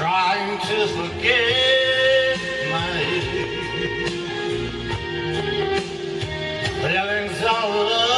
trying to forget my Feelings. all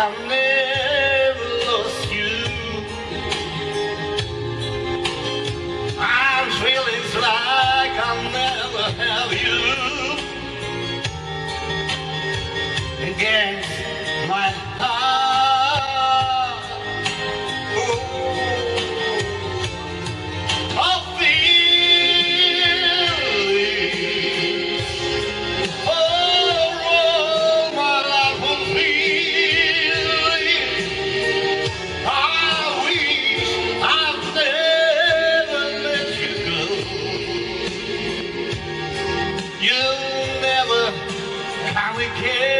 I never lost you. I'm feeling like I'll never have you. Against my heart. You never, how we can.